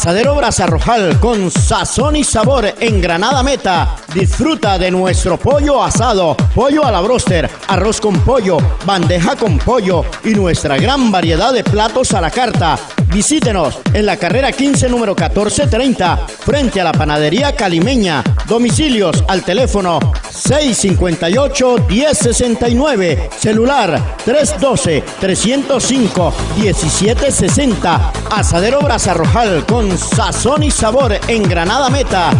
Asadero Brasa Rojal con sazón y sabor en Granada Meta. Disfruta de nuestro pollo asado, pollo a la broster, arroz con pollo, bandeja con pollo y nuestra gran variedad de platos a la carta. Visítenos en la carrera 15 número 1430 frente a la panadería calimeña. Domicilios al teléfono 658 1069, celular 312 305 1760. Asadero Brasa Rojal con sazón y sabor en Granada Meta.